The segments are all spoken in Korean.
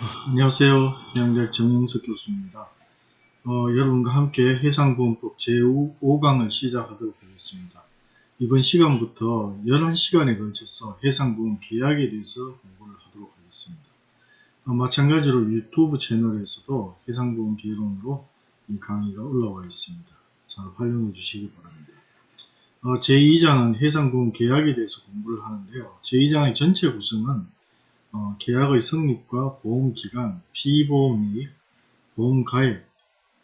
안녕하세요. 양대 정영석 교수입니다. 어, 여러분과 함께 해상보험법 제5강을 시작하도록 하겠습니다. 이번 시간부터 11시간에 걸쳐서 해상보험 계약에 대해서 공부를 하도록 하겠습니다. 어, 마찬가지로 유튜브 채널에서도 해상보험 개론으로 이 강의가 올라와 있습니다. 잘 활용해 주시기 바랍니다. 어, 제2장은 해상보험 계약에 대해서 공부를 하는데요. 제2장의 전체 구성은 어, 계약의 성립과 보험기간, 피보험 이익, 보험가액,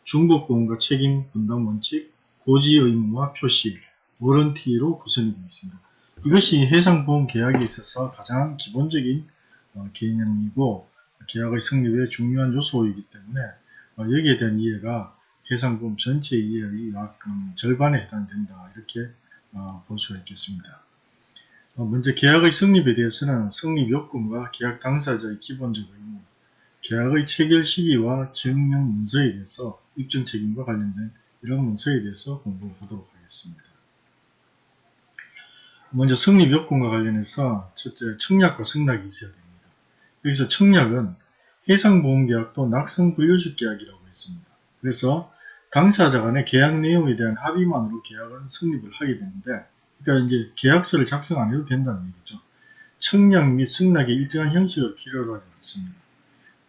중복보험과 책임 분담 원칙, 고지 의무와 표시, 워런티로 구성이 되어 있습니다. 이것이 해상보험 계약에 있어서 가장 기본적인 어, 개념이고 계약의 성립에 중요한 요소이기 때문에 어, 여기에 대한 이해가 해상보험 전체 이해의 약 음, 절반에 해당된다 이렇게 어, 볼 수가 있겠습니다. 어, 먼저 계약의 성립에 대해서는 성립 요건과 계약 당사자의 기본적 의무, 계약의 체결 시기와 증명 문서에 대해서 입증 책임과 관련된 이런 문서에 대해서 공부를 하도록 하겠습니다. 먼저 성립 요건과 관련해서 첫째 청약과 승낙이 있어야 됩니다. 여기서 청약은 해상보험계약도 낙성불려주 계약이라고 했습니다. 그래서 당사자 간의 계약 내용에 대한 합의만으로 계약은 성립을 하게 되는데 그러니까 이제 계약서를 작성 안 해도 된다는 얘기죠. 청약 및 승낙의 일정한 형식을 필요로 하지 않습니다.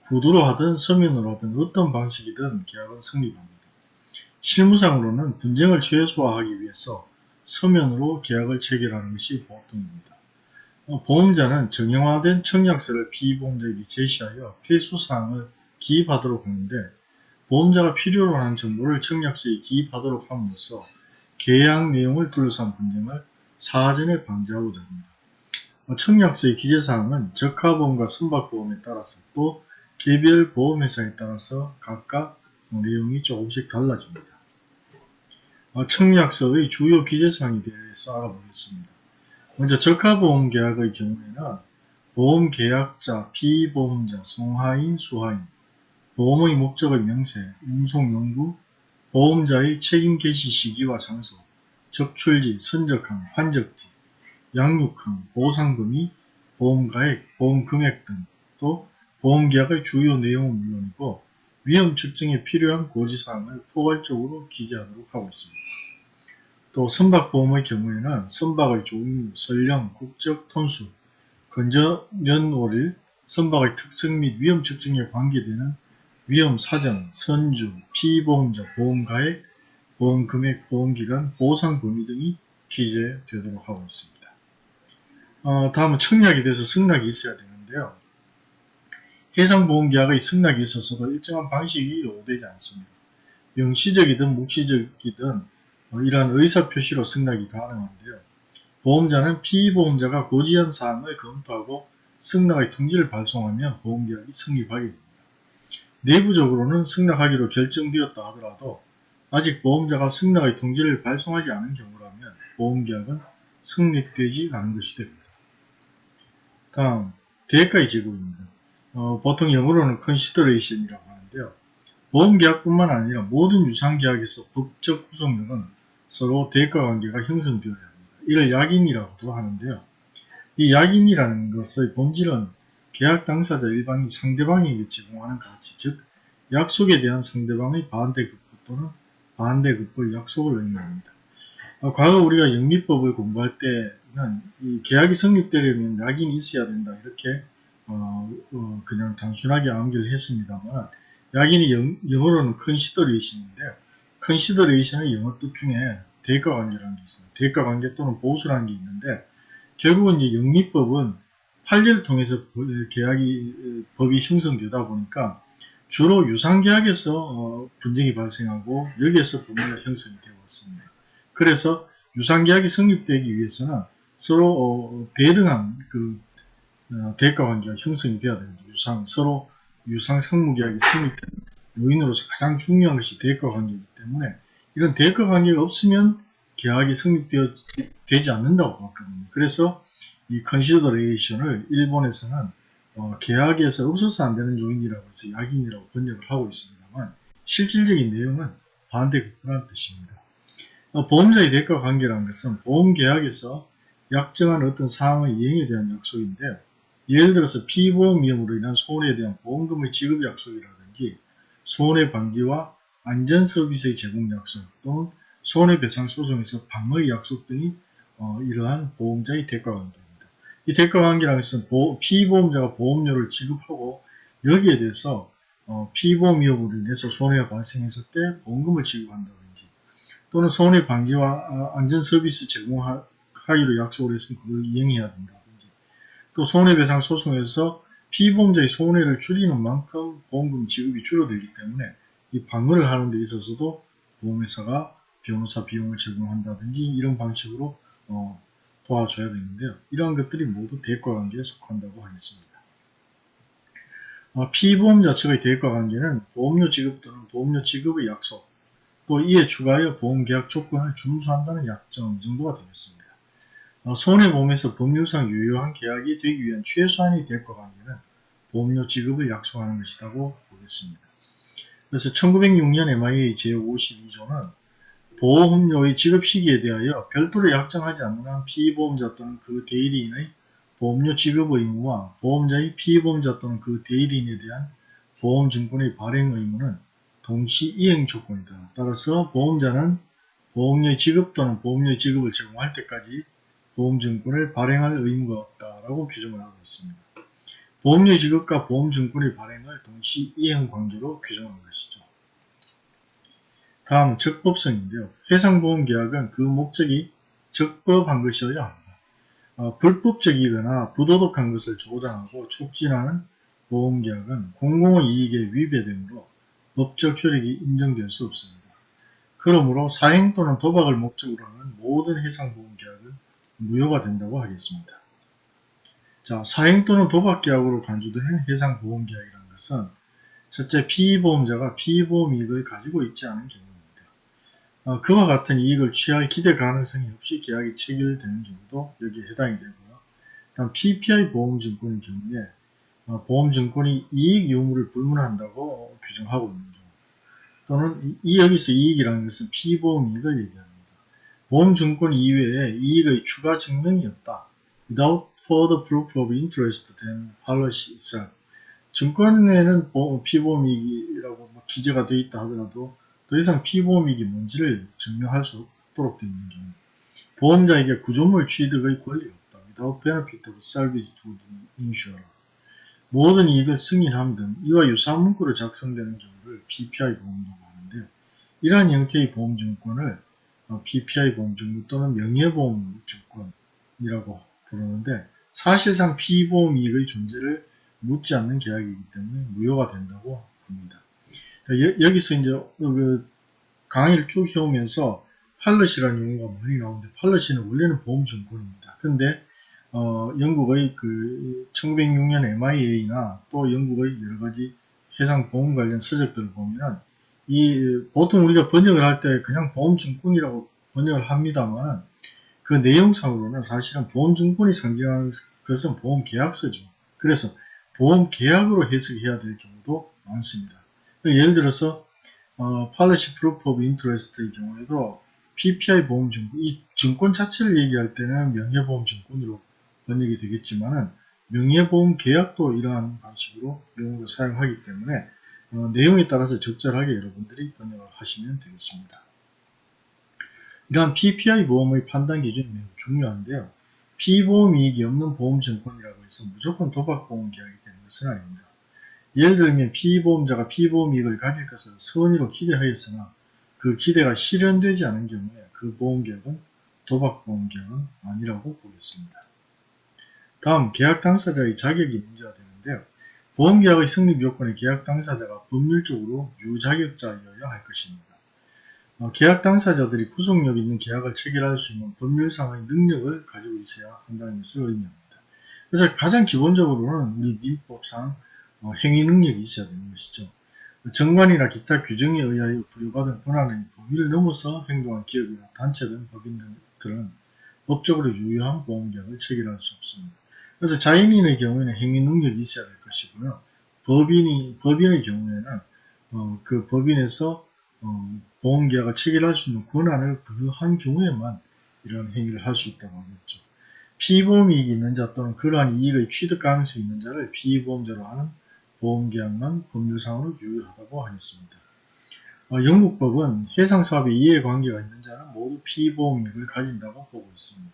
구두로 하든 서면으로 하든 어떤 방식이든 계약은 성립합니다. 실무상으로는 분쟁을 최소화하기 위해서 서면으로 계약을 체결하는 것이 보통입니다. 어, 보험자는 정형화된 청약서를 피보험자에게 제시하여 필수사항을 기입하도록 하는데 보험자가 필요로 하는 정보를 청약서에 기입하도록 함으로써 계약 내용을 둘러싼 분쟁을 사전에 방지하고자 합니다. 어, 청약서의 기재사항은 적하보험과 선박보험에 따라서 또 개별 보험회사에 따라서 각각 내용이 조금씩 달라집니다. 어, 청약서의 주요 기재사항에 대해서 알아보겠습니다. 먼저 적하보험 계약의 경우에는 보험 계약자, 피보험자, 송하인, 수하인, 보험의 목적의 명세, 운송 용구, 보험자의 책임 개시 시기와 장소, 적출지, 선적항, 환적지, 양육항, 보상금이 보험가액, 보험금액 등 또 보험계약의 주요 내용은 물론이고 위험 측정에 필요한 고지사항을 포괄적으로 기재하도록 하고 있습니다. 또 선박보험의 경우에는 선박의 종류, 설령, 국적, 톤수, 건전연 월일, 선박의 특성 및 위험 측정에 관계되는 위험 사정, 선주, 피보험자, 보험가액, 보험금액, 보험기간, 보상 범위 등이 기재되도록 하고 있습니다. 어, 다음은 청약에 대해서 승낙이 있어야 되는데요. 해상보험계약의 승낙이 있어서도 일정한 방식이 요구되지 않습니다. 명시적이든 묵시적이든 어, 이러한 의사표시로 승낙이 가능한데요. 보험자는 피보험자가 고지한 사항을 검토하고 승낙의 통지를 발송하면 보험계약이 성립하게 됩니다. 내부적으로는 승낙하기로 결정되었다 하더라도 아직 보험자가 승낙의 통지를 발송하지 않은 경우라면 보험계약은 성립되지 않은 것이 됩니다. 다음 대가의 제고입니다. 어, 보통 영어로는 consideration이라고 하는데요. 보험계약뿐만 아니라 모든 유상계약에서 법적 구성력은 서로 대가관계가 형성되어야 합니다. 이를 약인이라고도 하는데요. 이 약인이라는 것의 본질은 계약 당사자 일방이 상대방에게 제공하는 가치, 즉 약속에 대한 상대방의 반대급부 또는 반대급부의 약속을 의미합니다. 어, 과거 우리가 영미법을 공부할 때는 이 계약이 성립되려면 약인이 있어야 된다 이렇게 어, 어, 그냥 단순하게 암기를 했습니다만 약인이 영, 어로는 consideration인데 consideration의 영어 뜻 중에 대가관계라는 게 있습니다. 대가관계 또는 보수라는 게 있는데 결국은 이제 영미법은 판례를 통해서 계약이 법이 형성되다 보니까 주로 유상계약에서 어, 분쟁이 발생하고 여기에서 법리가 형성이 되어 왔습니다. 그래서 유상계약이 성립되기 위해서는 서로 어, 대등한 그 어, 대가 관계가 형성이 되어야 됩니다. 유상 서로 유상 상무계약이 성립되는 요인으로서 가장 중요한 것이 대가 관계이기 때문에 이런 대가 관계가 없으면 계약이 성립되지 않는다고 봤거든요. 그래서 이 컨시더레이션을 일본에서는 어, 계약에서 없어서 안 되는 요인이라고 해서 약인이라고 번역을 하고 있습니다만 실질적인 내용은 반대급부라는 뜻입니다. 어, 보험자의 대가 관계라는 것은 보험계약에서 약정한 어떤 사항의 이행에 대한 약속인데 예를 들어서 피보험 위험으로 인한 손해에 대한 보험금의 지급 약속이라든지 손해 방지와 안전 서비스의 제공 약속 또는 손해배상 소송에서 방어의 약속 등이 어, 이러한 보험자의 대가 관계입니다. 이 대가 관계라는 것은 보- 피보험자가 보험료를 지급하고 여기에 대해서 어, 피보험 위험으로 인해서 손해가 발생했을 때 보험금을 지급한다든지 또는 손해 방지와 어, 안전 서비스 제공하기로 약속을 했으면 그걸 이행해야 된다든지 또 손해배상 소송에서 피보험자의 손해를 줄이는 만큼 보험금 지급이 줄어들기 때문에 이 방어를 하는 데 있어서도 보험회사가 변호사 비용을 제공한다든지 이런 방식으로 어, 도와줘야 되는데요. 이러한 것들이 모두 대가관계에 속한다고 하겠습니다. 아, 피보험자 측의 대가관계는 보험료 지급 또는 보험료 지급의 약속, 또 이에 추가하여 보험계약 조건을 준수한다는 약정 정도가 되겠습니다. 어, 손해보험에서 법률상 유효한 계약이 되기 위한 최소한의 대가관계는 보험료 지급을 약속하는 것이라고 보겠습니다. 그래서 1906년 MIA 제52조는 보험료의 지급 시기에 대하여 별도로 약정하지 않는 한 피보험자 또는 그 대리인의 보험료 지급 의무와 보험자의 피보험자 또는 그 대리인에 대한 보험증권의 발행 의무는 동시 이행 조건이다. 따라서 보험자는 보험료 지급 또는 보험료 지급을 제공할 때까지 보험증권을 발행할 의무가 없다라고 규정을 하고 있습니다. 보험료 지급과 보험증권의 발행을 동시 이행 관계로 규정한 것이죠. 다음 적법성인데요. 해상보험계약은 그 목적이 적법한 것이어야 합니다. 어, 불법적이거나 부도덕한 것을 조장하고 촉진하는 보험계약은 공공의 이익에 위배되므로 법적 효력이 인정될 수 없습니다. 그러므로 사행 또는 도박을 목적으로 하는 모든 해상보험계약은 무효가 된다고 하겠습니다. 자, 사행 또는 도박계약으로 간주되는 해상보험계약이라는 것은 첫째 피보험자가 피보험 이익을 가지고 있지 않은 경우입니다. 어, 그와 같은 이익을 취할 기대 가능성이 없이 계약이 체결되는 경우도 여기에 해당이 되고요. 다음 PPI 보험증권의 경우에 어, 보험증권이 이익 유무를 불문한다고 규정하고 있는 경우 또는 이 여기서 이익이라는 것은 피보험 이익을 얘기합니다. 보험증권 이외에 이익의 추가 증명이 없다. Without further proof of interest than policy itself. 증권에는 보- 피보험 이익이라고 뭐 기재가 되어 있다 하더라도 더 이상 피보험 이익이 뭔지를 증명할 수 없도록 되어 있는 경우 보험자에게 구조물 취득의 권리가 없다. Without benefit of service to the insurer. 모든 이익을 승인함 등 이와 유사한 문구로 작성되는 경우를 PPI 보험이라고 하는데 이러한 형태의 보험증권을 어, PPI 보험증권 또는 명예보험증권이라고 부르는데 사실상 피보험 이익의 존재를 묻지 않는 계약이기 때문에 무효가 된다고 합니다. 여, 기서 이제 그 강의를 쭉 해오면서 팔러시라는 용어가 많이 나오는데 팔러시는 원래는 보험증권입니다. 근데 어, 영국의 그 1906년 MIA나 또 영국의 여러 가지 해상 보험 관련 서적들을 보면 이 보통 우리가 번역을 할 때 그냥 보험증권이라고 번역을 합니다만 그 내용상으로는 사실은 보험증권이 상징하는 것은 보험계약서죠. 그래서 보험계약으로 해석해야 될 경우도 많습니다. 예를 들어서 어, Policy Proof of Interest의 경우에도 PPI 보험증권, 이 증권 자체를 얘기할 때는 명예보험증권으로 번역이 되겠지만은 명예보험 계약도 이러한 방식으로 용어를 사용하기 때문에 어, 내용에 따라서 적절하게 여러분들이 번역을 하시면 되겠습니다. 이러한 PPI 보험의 판단 기준이 매우 중요한데요. 피보험 이익이 없는 보험증권이라고 해서 무조건 도박보험 계약이 되는 것은 아닙니다. 예를 들면 피보험자가 피보험 이익을 가질 것을 선의로 기대하였으나 그 기대가 실현되지 않은 경우에 그 보험계약은 도박보험 계약은 아니라고 보겠습니다. 다음 계약 당사자의 자격이 문제가 되는데요. 보험계약의 성립 요건의 계약 당사자가 법률적으로 유자격자여야 할 것입니다. 어, 계약 당사자들이 구속력 있는 계약을 체결할 수 있는 법률상의 능력을 가지고 있어야 한다는 것을 의미합니다. 그래서 가장 기본적으로는 우리 민법상 어, 행위 능력이 있어야 되는 것이죠. 정관이나 기타 규정에 의하여 부여받은 권한의 범위를 넘어서 행동한 기업이나 단체 등 법인들은 법적으로 유효한 보험계약을 체결할 수 없습니다. 그래서 자연인의 경우에는 행위 능력이 있어야 될 것이고요. 법인이, 법인의 경우에는 어, 그 법인에서 어, 보험계약을 체결할 수 있는 권한을 부여한 경우에만 이런 행위를 할 수 있다고 하겠죠. 피보험 이익이 있는 자 또는 그러한 이익의 취득 가능성이 있는 자를 피보험자로 하는 보험계약만 법률상으로 유효하다고 하겠습니다. 어, 영국법은 해상사업에 이해관계가 있는 자는 모두 피보험이익을 가진다고 보고 있습니다.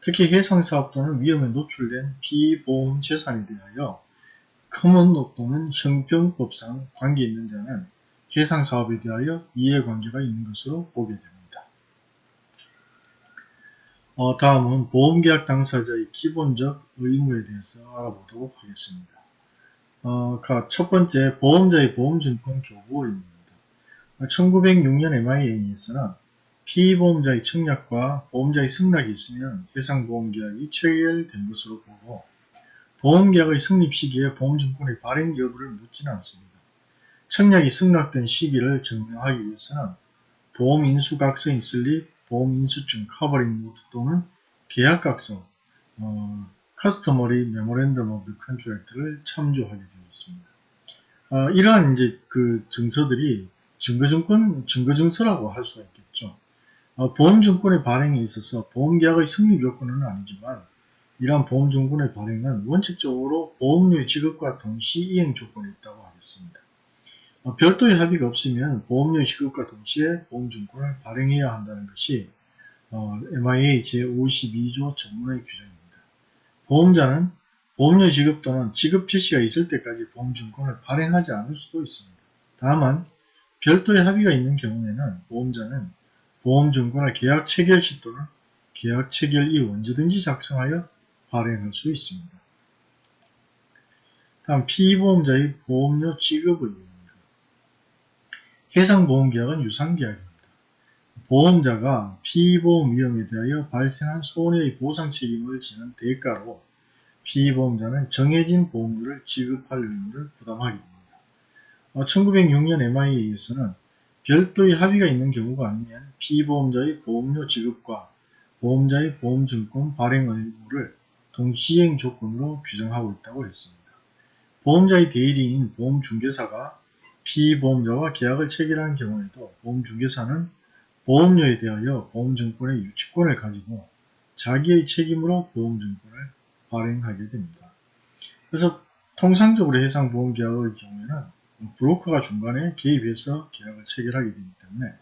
특히 해상사업 또는 위험에 노출된 피보험 재산에 대하여 커먼로 또는 형평법상 관계 있는 자는 해상사업에 대하여 이해관계가 있는 것으로 보게 됩니다. 어, 다음은 보험계약 당사자의 기본적 의무에 대해서 알아보도록 하겠습니다. 어, 첫 번째, 보험자의 보험증권 교부입니다. 1906년 MIA에서는 피보험자의 청약과 보험자의 승낙이 있으면 해상보험계약이 체결된 것으로 보고 보험계약의 성립 시기에 보험증권의 발행 여부를 묻지는 않습니다. 청약이 승낙된 시기를 증명하기 위해서는 보험인수각서인 slip, 보험인수증, covering note 또는 계약각서, 어, customary memorandum of contract를 참조하게 되어 있습니다. 어, 이러한 이제 그 증서들이 증거증권, 증거증서라고 할 수가 있겠죠. 어, 보험증권의 발행에 있어서 보험계약의 성립 요건은 아니지만 이러한 보험증권의 발행은 원칙적으로 보험료의 지급과 동시 이행 조건이 있다고 하겠습니다. 어, 별도의 합의가 없으면 보험료의 지급과 동시에 보험증권을 발행해야 한다는 것이 어, MIA 제52조 전문의 규정입니다. 보험자는 보험료 지급 또는 지급 지시가 있을 때까지 보험증권을 발행하지 않을 수도 있습니다. 다만 별도의 합의가 있는 경우에는 보험자는 보험증권을 계약 체결 시 또는 계약 체결 이후 언제든지 작성하여 발행할 수 있습니다. 다음 피보험자의 보험료 지급 의무입니다. 해상보험계약은 유상계약입니다. 보험자가 피보험 위험에 대하여 발생한 손해의 보상 책임을 지는 대가로 피보험자는 정해진 보험료를 지급할 의무를 부담하게 됩니다. 1906년 MIA에서는 별도의 합의가 있는 경우가 아니면 피보험자의 보험료 지급과 보험자의 보험증권 발행 의무를 동시행 조건으로 규정하고 있다고 했습니다. 보험자의 대리인 보험중개사가 피보험자와 계약을 체결한 경우에도 보험중개사는 보험료에 대하여 보험증권의 유치권을 가지고 자기의 책임으로 보험증권을 발행하게 됩니다. 그래서 통상적으로 해상보험계약의 경우에는 브로커가 중간에 개입해서 계약을 체결하게 되기 때문에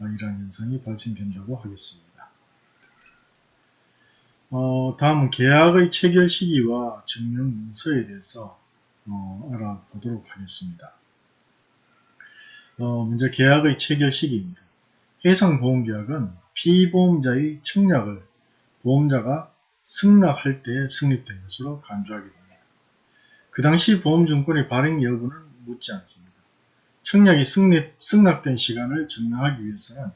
이러한 현상이 발생된다고 하겠습니다. 어, 다음은 계약의 체결 시기와 증명 문서에 대해서 어, 알아보도록 하겠습니다. 어, 먼저 계약의 체결 시기입니다. 해상보험계약은 피보험자의 청약을 보험자가 승낙할 때 성립된 것으로 간주하게 됩니다. 그 당시 보험증권의 발행 여부는 묻지 않습니다. 청약이 승낙, 승낙된 시간을 증명하기 위해서는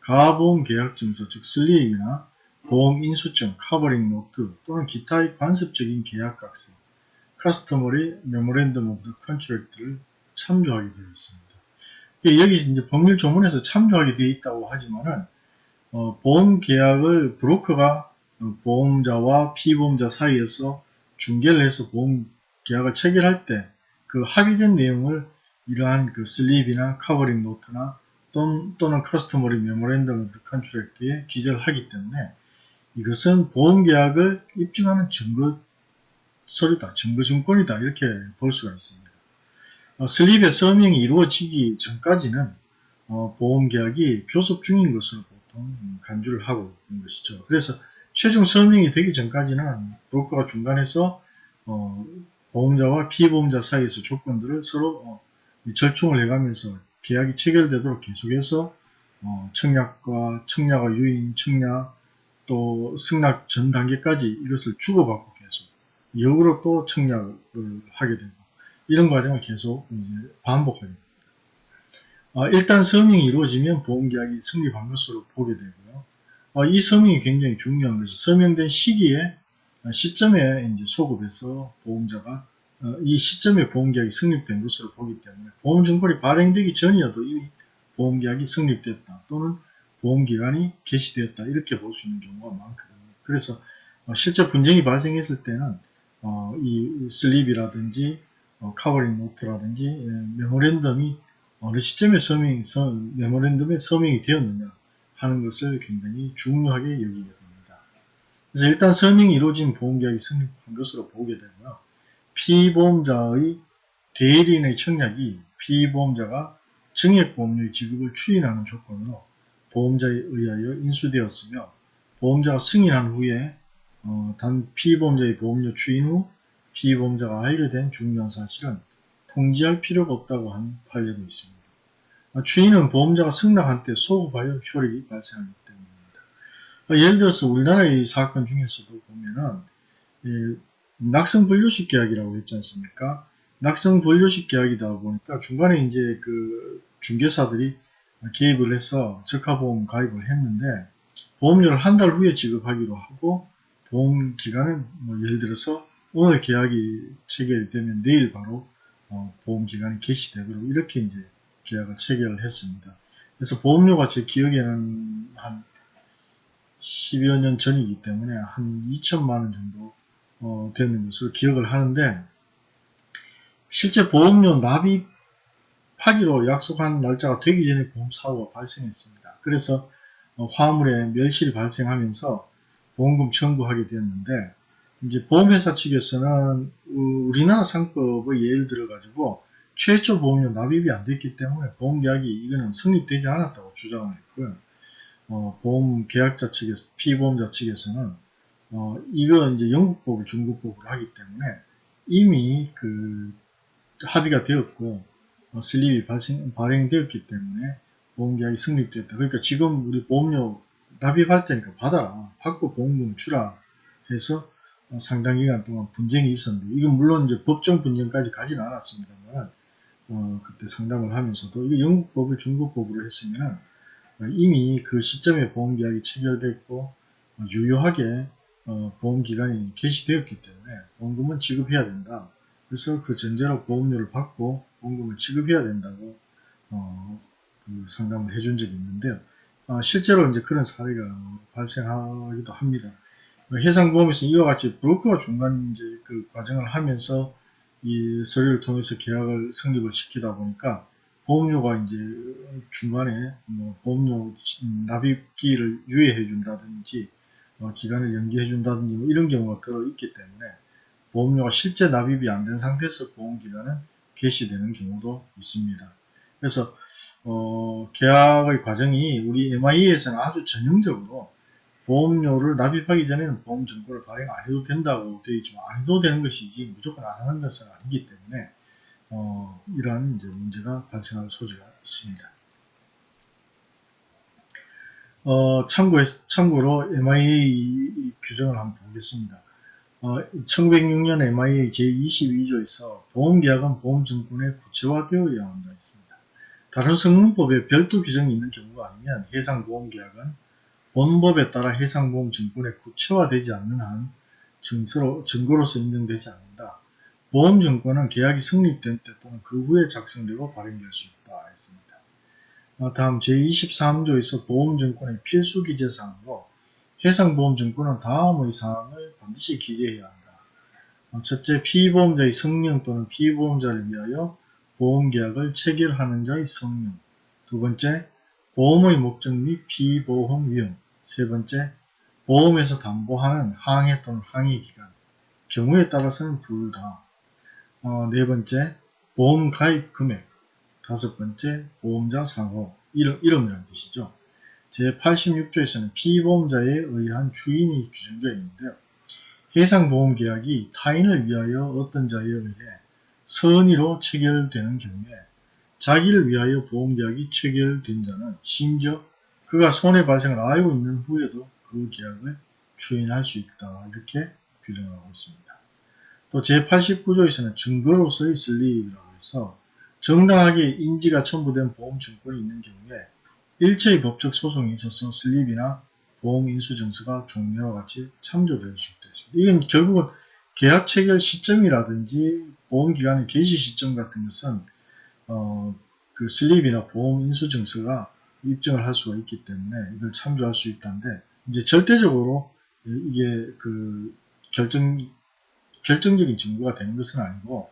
가보험 계약증서 즉 slip이나 보험 인수증, covering note 또는 기타의 관습적인 계약각서, customary memorandum of contract를 참조하게 되어 있습니다. 여기서 이제 법률 조문에서 참조하게 되어 있다고 하지만은 어, 보험 계약을 브로커가 보험자와 피보험자 사이에서 중개를 해서 보험 계약을 체결할 때 그 합의된 내용을 이러한 그 slip이나 covering note나 또는, customary memorandum contract에 기재를 하기 때문에 이것은 보험 계약을 입증하는 증거 서류다, 증거 증권이다 이렇게 볼 수가 있습니다. 어, slip의 서명이 이루어지기 전까지는 어, 보험계약이 교섭 중인 것으로 보통 간주를 하고 있는 것이죠. 그래서 최종 서명이 되기 전까지는 브로커가 중간에서 어, 보험자와 피보험자 사이에서 조건들을 서로 어, 절충을 해가면서 계약이 체결되도록 계속해서 어, 청약과 청약과 유인, 청약 또 승낙 전 단계까지 이것을 주고받고 계속 역으로 또 청약을 하게 되고 이런 과정을 계속 이제 반복하게 됩니다. 어, 일단 서명이 이루어지면 보험계약이 성립한 것으로 보게 되고요. 어, 이 서명이 굉장히 중요한 것이 서명된 시기에 시점에 이제 소급해서 보험자가 어, 이 시점에 보험계약이 성립된 것으로 보기 때문에 보험증권이 발행되기 전이어도 이미 보험계약이 성립됐다 또는 보험기간이 개시되었다 이렇게 볼 수 있는 경우가 많거든요. 그래서 어, 실제 분쟁이 발생했을 때는 어, 이 slip이라든지 covering note라든지 예, memorandum이 어느 시점에 서명이, memorandum에 서명이 되었느냐 하는 것을 굉장히 중요하게 여기게 됩니다. 그래서 일단 서명이 이루어진 보험계약이 성립한 것으로 보게 되고요. 피보험자의 대리인의 청약이 피보험자가 증액보험료의 지급을 추인하는 조건으로 보험자에 의하여 인수되었으며 보험자가 승인한 후에 어, 단 피보험자의 보험료 추인 후 피보험자가 알게 된 중요한 사실은 통지할 필요가 없다고 한 판례도 있습니다. 어, 추인은 보험자가 승낙한 때 소급하여 효력이 발생하기 때문입니다. 어, 예를 들어서 우리나라의 사건 중에서도 보면은 예, 낙성 분류식 계약이라고 했지 않습니까? 낙성 분류식 계약이다 보니까 중간에 이제 그 중개사들이 개입을 해서 적하보험 가입을 했는데 보험료를 한 달 후에 지급하기로 하고 보험 기간은 뭐 예를 들어서 오늘 계약이 체결되면 내일 바로 어 보험 기간이 개시되도록 이렇게 이제 계약을 체결을 했습니다. 그래서 보험료가 제 기억에는 한 10여 년 전이기 때문에 한 2천만 원 정도 어 되는 것으로 기억을 하는데 실제 보험료 납입하기로 약속한 날짜가 되기 전에 보험사고가 발생했습니다. 그래서 어, 화물에 멸실이 발생하면서 보험금 청구하게 되었는데 이제 보험회사 측에서는 우리나라 상법의 예를 들어 가지고 최초 보험료 납입이 안 됐기 때문에 보험계약이 이거는 성립되지 않았다고 주장을 했고요. 어, 보험 계약자 측에서 피보험자 측에서는 어, 이거 이제 영국법을 중국법으로 하기 때문에 이미 그 합의가 되었고 어, 슬립이 발생, 발행되었기 때문에 보험계약이 성립됐다. 그러니까 지금 우리 보험료 납입할 테니까 받아라. 받고 보험금 주라 해서 어, 상당 기간 동안 분쟁이 있었는데 이건 물론 이제 법정 분쟁까지 가지는 않았습니다만 어, 그때 상담을 하면서도 이거 영국법을 중국법으로 했으면 이미 그 시점에 보험계약이 체결됐고 어, 유효하게 어, 보험기간이 개시되었기 때문에 보험금은 지급해야 된다. 그래서 그 전제로 보험료를 받고 보험금을 지급해야 된다고 어, 그 상담을 해준 적이 있는데요. 어, 실제로 이제 그런 사례가 발생하기도 합니다. 해상보험에서 이와 같이 브로커가 중간 이제 그 과정을 하면서 이 서류를 통해서 계약을 성립을 시키다 보니까 보험료가 이제 중간에 뭐 보험료 납입기를 유예해 준다든지 어, 기간을 연기해 준다든지 뭐 이런 경우가 들어 있기 때문에 보험료가 실제 납입이 안 된 상태에서 보험기간은 개시되는 경우도 있습니다. 그래서 어, 계약의 과정이 우리 MI에서는 아주 전형적으로 보험료를 납입하기 전에는 보험증권을 발행 안 해도 된다고 되어 있지만 안 해도 되는 것이지 무조건 안 하는 것은 아니기 때문에 어, 이러한 이제 문제가 발생할 소지가 있습니다. 어, 참고, 참고로 MIA 규정을 한번 보겠습니다. 어, 1906년 MIA 제22조에서 보험계약은 보험증권에 구체화되어야 한다 했습니다. 다른 성능법에 별도 규정이 있는 경우가 아니면 해상보험계약은 본법에 따라 해상보험 증권에 구체화되지 않는 한 증서로, 증거로서 인정되지 않는다. 보험증권은 계약이 성립된 때 또는 그 후에 작성되고 발행될 수 있다 했습니다. 어, 다음 제23조에서 보험증권의 필수 기재사항으로 해상보험증권은 다음의 사항을 반드시 기재해야 한다. 어, 첫째, 피보험자의 성명 또는 피보험자를 위하여 보험계약을 체결하는 자의 성명. 두 번째, 보험의 목적 및 피보험 위험. 세 번째, 보험에서 담보하는 항해 또는 항해 기간. 경우에 따라서는 둘 다. 어, 네 번째, 보험 가입 금액. 다섯 번째, 보험자 상호. 이름, 이름이라는 뜻이죠. 제86조에서는 피보험자에 의한 주인이 규정되어 있는데요. 해상보험계약이 타인을 위하여 어떤 자에 의해 선의로 체결되는 경우에 자기를 위하여 보험계약이 체결된 자는 심지어 그가 손해 발생을 알고 있는 후에도 그 계약을 추인할 수 있다. 이렇게 규정하고 있습니다. 또 제89조에서는 증거로서의 slip이라고 해서 정당하게 인지가 첨부된 보험증권이 있는 경우에 일체의 법적 소송에 있어서 slip이나 보험인수증서가 종래와 같이 참조될 수 있다. 이건 결국은 계약 체결 시점이라든지 보험기간의 개시 시점 같은 것은 어, 그 슬립이나 보험인수증서가 입증을 할 수가 있기 때문에 이걸 참조할 수 있다는데 이제 절대적으로 이게 그 결정 결정적인 증거가 되는 것은 아니고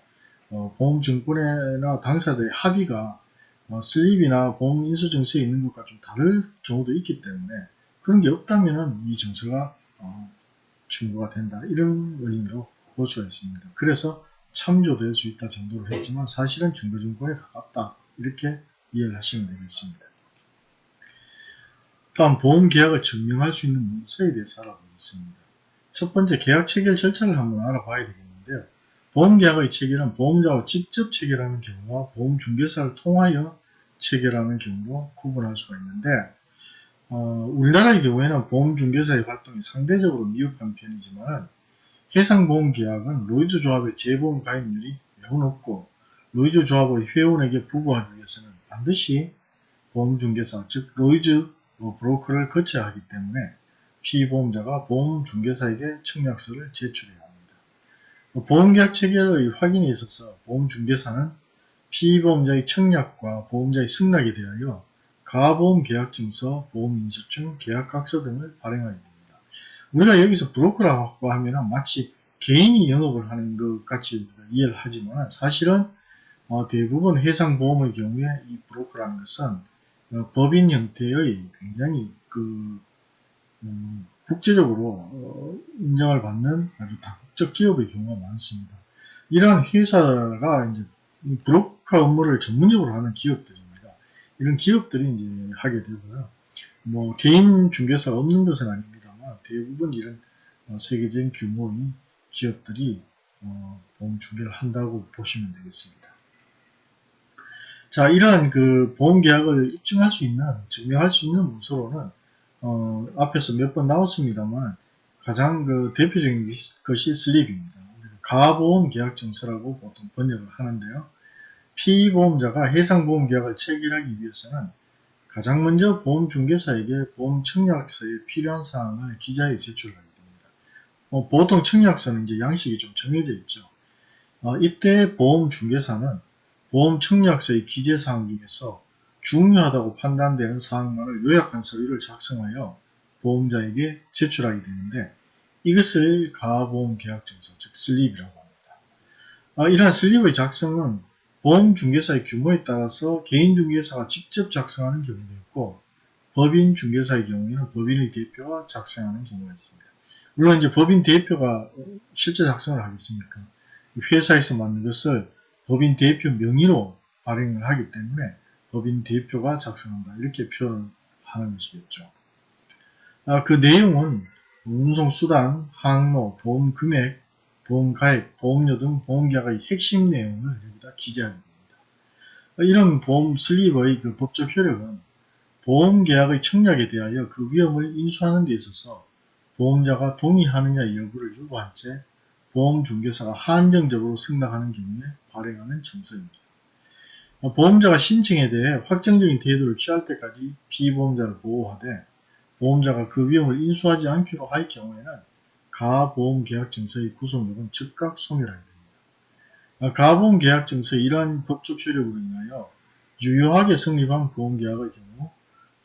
어, 보험증권이나 당사자의 합의가 어, 슬립이나 보험인수증서에 있는 것과 좀 다를 경우도 있기 때문에 그런 게 없다면 이 증서가 어, 증거가 된다. 이런 의미로 볼 수가 있습니다. 그래서 참조될 수 있다 정도로 했지만 사실은 증거증권에 가깝다. 이렇게 이해를 하시면 되겠습니다. 다음 보험계약을 증명할 수 있는 문서에 대해서 알아보겠습니다. 첫 번째 계약 체결 절차를 한번 알아봐야 되겠는데요. 보험계약의 체결은 보험자와 직접 체결하는 경우와 보험중개사를 통하여 체결하는 경우로 구분할 수가 있는데 어, 우리나라의 경우에는 보험중개사의 활동이 상대적으로 미흡한 편이지만 해상보험계약은 로이즈 조합의 재보험 가입률이 매우 높고 로이즈 조합의 회원에게 부보하기 위해서는 반드시 보험중개사 즉 로이즈 브로커를 거쳐야 하기 때문에 피보험자가 보험중개사에게 청약서를 제출해야 합니다. 보험계약 체결의 확인에 있어서 보험중개사는 피보험자의 청약과 보험자의 승낙에 대하여 가보험계약증서, 보험인수증, 계약각서 등을 발행하게 됩니다. 우리가 여기서 브로커라고 하면 마치 개인이 영업을 하는 것 같이 이해를 하지만 사실은 어, 대부분 해상보험의 경우에 이 브로커라는 것은 어, 법인 형태의 굉장히 그 음, 국제적으로 어, 인정을 받는 아주 다국적 기업의 경우가 많습니다. 이러한 회사가 이제 브로커 업무를 전문적으로 하는 기업들입니다. 이런 기업들이 이제 하게 되고요. 뭐 개인 중개사가 없는 것은 아닙니다만 대부분 이런 어, 세계적인 규모의 기업들이 어, 보험 중개를 한다고 보시면 되겠습니다. 자, 이러한 그 보험 계약을 입증할 수 있는, 증명할 수 있는 문서로는 어, 앞에서 몇 번 나왔습니다만 가장 그 대표적인 것이 슬립입니다. 가보험 계약 증서라고 보통 번역을 하는데요. 피보험자가 해상보험 계약을 체결하기 위해서는 가장 먼저 보험중개사에게 보험 청약서에 필요한 사항을 기자에 제출하게 됩니다. 어, 보통 청약서는 이제 양식이 좀 정해져 있죠. 어, 이때 보험중개사는 보험 청약서의 기재사항 중에서 중요하다고 판단되는 사항만을 요약한 서류를 작성하여 보험자에게 제출하게 되는데 이것을 가보험계약증서, 즉 슬립이라고 합니다. 아, 이러한 슬립의 작성은 보험중개사의 규모에 따라서 개인중개사가 직접 작성하는 경우도 있고 법인 중개사의 경우에는 법인의 대표가 작성하는 경우가 있습니다. 물론 이제 법인 대표가 실제 작성을 하겠습니까? 회사에서 만든 것을 법인 대표 명의로 발행을 하기 때문에 법인 대표가 작성한다. 이렇게 표현하는 것이겠죠. 아, 그 내용은 운송수단, 항로, 보험 금액, 보험 가액, 보험료 등 보험계약의 핵심 내용을 여기다 기재하게 됩니다. 이런 보험 슬립의 그 법적 효력은 보험계약의 청약에 대하여 그 위험을 인수하는 데 있어서 보험자가 동의하느냐 여부를 요구한 채 보험중개사가 한정적으로 승낙하는 경우에 발행하는 정서입니다. 보험자가 신청에 대해 확정적인 태도를 취할 때까지 피보험자를 보호하되 보험자가 그 위험을 인수하지 않기로 할 경우에는 가보험계약증서의 구속력은 즉각 소멸하게 됩니다. 가보험계약증서의 이러한 법적 효력으로 인하여 유효하게 성립한 보험계약의 경우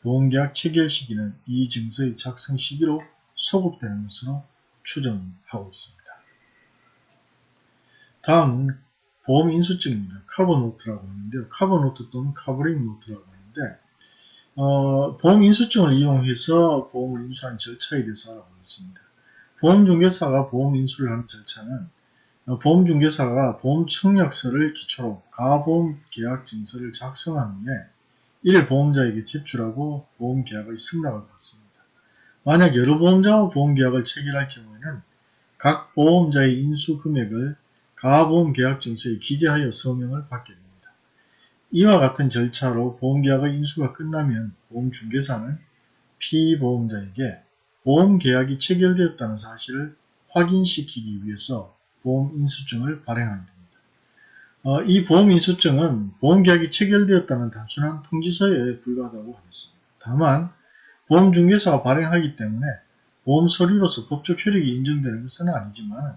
보험계약 체결 시기는 이 증서의 작성 시기로 소급되는 것으로 추정하고 있습니다. 다음은 보험 인수증입니다. 카버노트라고 하는데요. 카버노트 또는 카버링 노트라고 하는데 어, 보험 인수증을 이용해서 보험을 인수하는 절차에 대해서 알아보겠습니다. 보험중개사가 보험 인수를 하는 절차는 어, 보험중개사가 보험 청약서를 기초로 가보험 계약 증서를 작성한 후에 이를 보험자에게 제출하고 보험계약의 승낙을 받습니다. 만약 여러 보험자와 보험계약을 체결할 경우에는 각 보험자의 인수 금액을 가보험계약증서에 기재하여 서명을 받게 됩니다. 이와 같은 절차로 보험계약의 인수가 끝나면 보험중개사는 피보험자에게 보험계약이 체결되었다는 사실을 확인시키기 위해서 보험인수증을 발행하게 됩니다. 어, 이 보험인수증은 보험계약이 체결되었다는 단순한 통지서에 불과하다고 하겠습니다. 다만 보험중개사가 발행하기 때문에 보험서류로서 법적 효력이 인정되는 것은 아니지만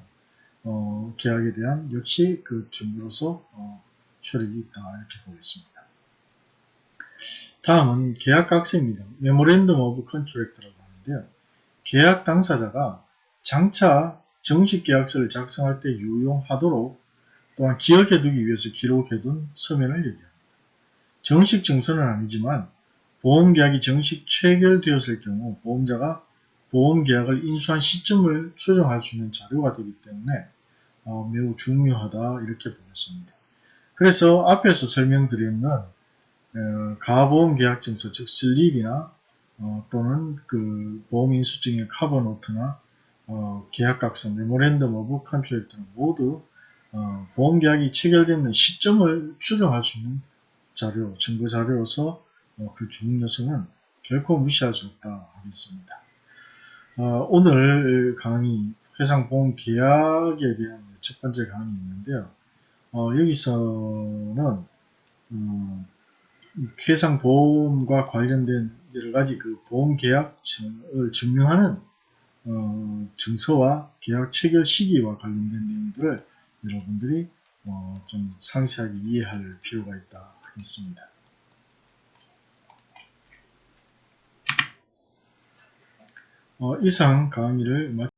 어, 계약에 대한 역시 그 증거로서 어, 효력이 있다 이렇게 보겠습니다. 다음은 계약각서입니다. memorandum of contract라고 하는데요. 계약 당사자가 장차 정식 계약서를 작성할 때 유용하도록 또한 기억해두기 위해서 기록해둔 서면을 얘기합니다. 정식 증서는 아니지만 보험계약이 정식 체결되었을 경우 보험자가 보험계약을 인수한 시점을 추정할 수 있는 자료가 되기 때문에 어, 매우 중요하다 이렇게 보겠습니다. 그래서 앞에서 설명드렸던 어, 가보험계약증서 즉 slip이나 어, 또는 그 보험인수증의 cover note나 어, 계약각서 memorandum of contract는 모두 어, 보험계약이 체결되는 시점을 추정할 수 있는 자료, 증거 자료로서 어, 그 요소는 결코 무시할 수 없다 하겠습니다. 어, 오늘 강의 해상보험 계약에 대한 첫 번째 강의였는데요. 어, 여기서는 음, 해상보험과 관련된 여러가지 그 보험계약을 증명하는 어, 증서와 계약 체결 시기와 관련된 내용들을 여러분들이 어, 좀 상세하게 이해할 필요가 있다 하겠습니다. 이상 강의를 마치